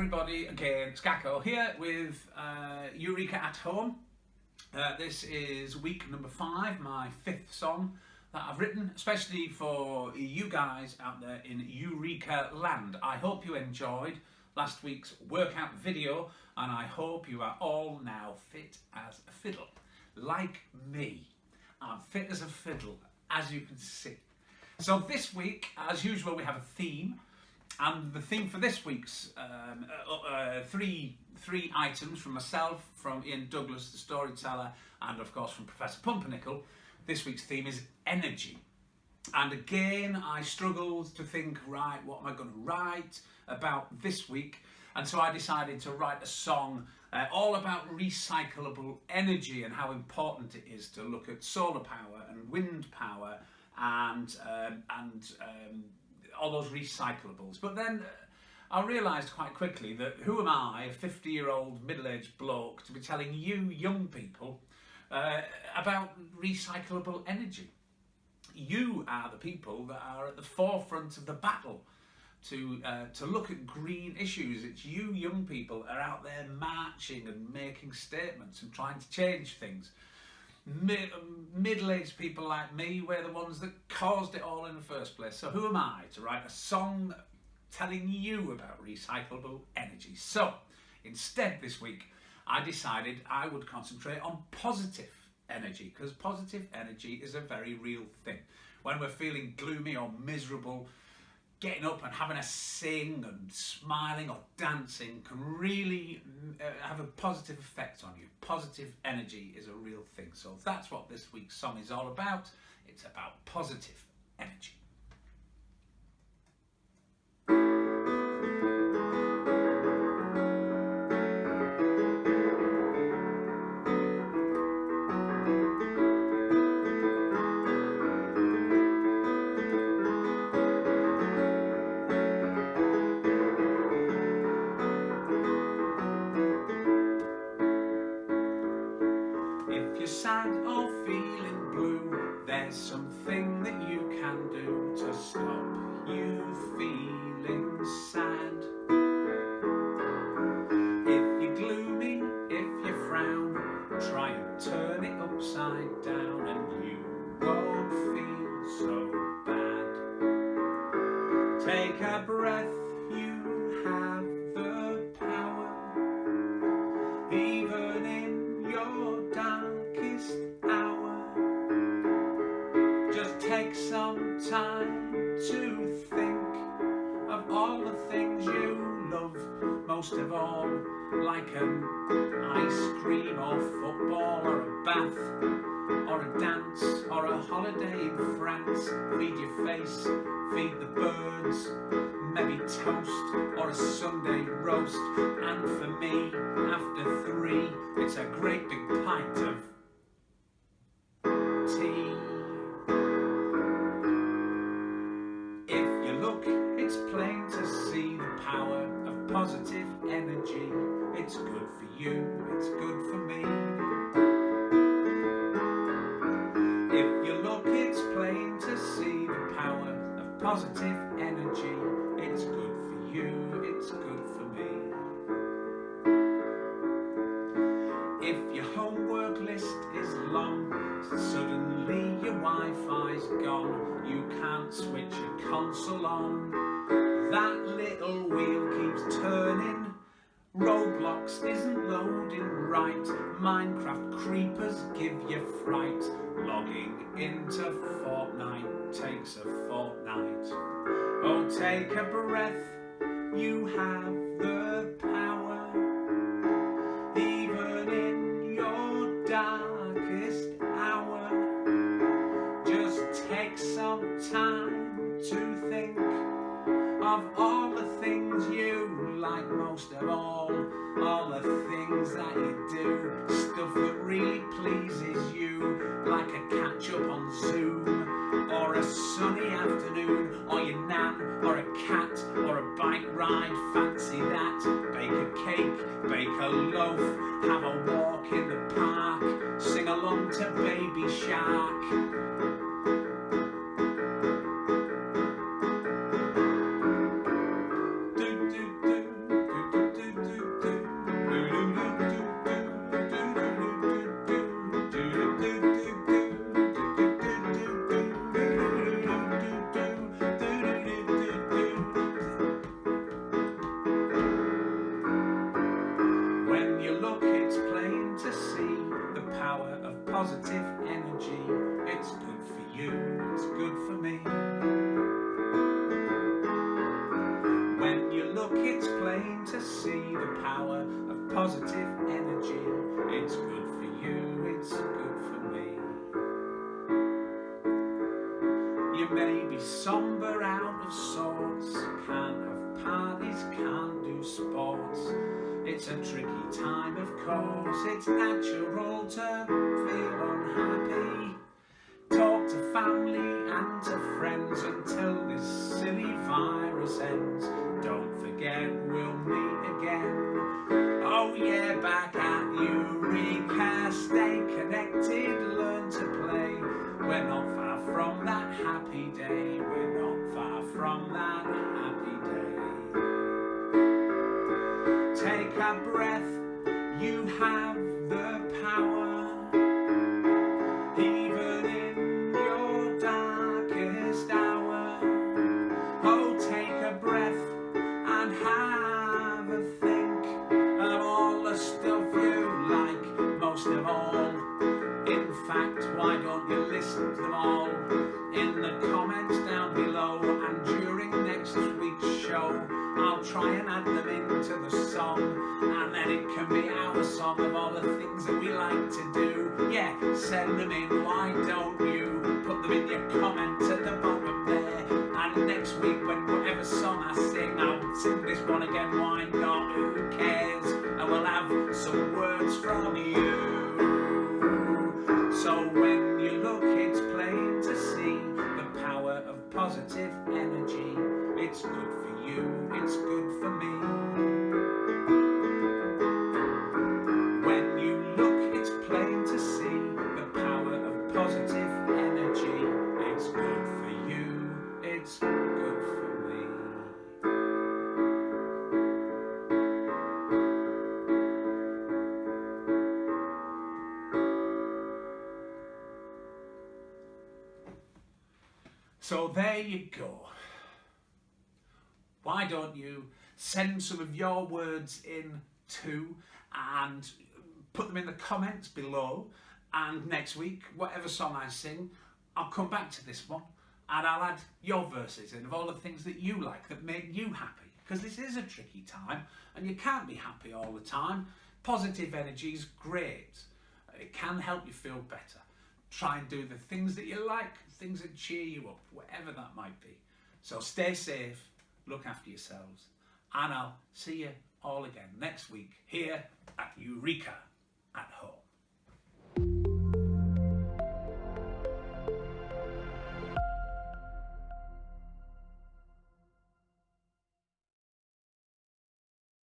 everybody, again, Skako here with uh, Eureka at Home. Uh, this is week number five, my fifth song that I've written, especially for you guys out there in Eureka land. I hope you enjoyed last week's workout video and I hope you are all now fit as a fiddle. Like me, I'm fit as a fiddle, as you can see. So this week, as usual, we have a theme. And the theme for this week's um, uh, uh, three three items from myself, from Ian Douglas, the storyteller, and of course from Professor Pumpernickel. This week's theme is energy. And again, I struggled to think, right, what am I going to write about this week? And so I decided to write a song uh, all about recyclable energy and how important it is to look at solar power and wind power and um, and um, all those recyclables. But then uh, I realised quite quickly that who am I, a 50 year old middle aged bloke, to be telling you young people uh, about recyclable energy? You are the people that are at the forefront of the battle to uh, to look at green issues. It's you young people are out there marching and making statements and trying to change things. Mid- middle-aged people like me, we're the ones that caused it all in the first place. So who am I to write a song telling you about recyclable energy? So instead this week, I decided I would concentrate on positive energy because positive energy is a very real thing. When we're feeling gloomy or miserable, getting up and having a sing and smiling or dancing can really uh, have a positive effect on you. Positive energy is a real thing. So that's what this week's song is all about. It's about positive energy. If you're sad or feeling blue, there's something that you can do to stop you feeling sad. If you're gloomy, if you frown, try and turn it upside down and you won't feel so bad. Take a breath, you just take some time to think of all the things you love most of all, like an ice cream or football or a bath or a dance or a holiday in France. Feed your face, feed the birds, maybe toast or a Sunday roast. And for me, after three, it's a great big pint of positive energy. It's good for you, it's good for me. If your homework list is long, suddenly your Wi-Fi's gone, you can't switch your console on. That little wheel keeps turning. Roblox isn't loading right. Minecraft creepers give you fright. Logging into Fortnite takes a fortnight. Oh, take a breath. You have the a When you look, it's plain to see the power of positive energy. It's good for you, it's good for me. When you look, it's plain to see the power of positive energy. It's good for you, it's good for me. You may be somber out of sorrow It's a tricky time, of course, it's natural to feel unhappy. Talk to family and to friends until this silly virus ends. Don't forget, we'll meet again. Oh yeah, back at Eureka, stay connected, breath, you have the power. Even in your darkest hour, oh, take a breath and have a think of all the stuff you like most of all. In fact, why don't you listen to them all in the comments down below? And during next show, I'll try and add them into the song, and then it can be our song of all the things that we like to do. Yeah, send them in, why don't you? Put them in your comments at the bottom there. And next week, when whatever song I sing, I'll sing this one again, why not? Who cares? And we'll have some words from you. So when you look, it's plain to see the power of positive energy. It's good for you, it's good for me. When you look, it's plain to see the power of positive energy. It's good for you, it's good for me. So there you go. Why don't you send some of your words in too and put them in the comments below and next week, whatever song I sing, I'll come back to this one and I'll add your verses in of all the things that you like that make you happy because this is a tricky time and you can't be happy all the time. Positive energy is great. It can help you feel better. Try and do the things that you like, things that cheer you up, whatever that might be. So stay safe, look after yourselves, and I'll see you all again next week here at Eureka at Home.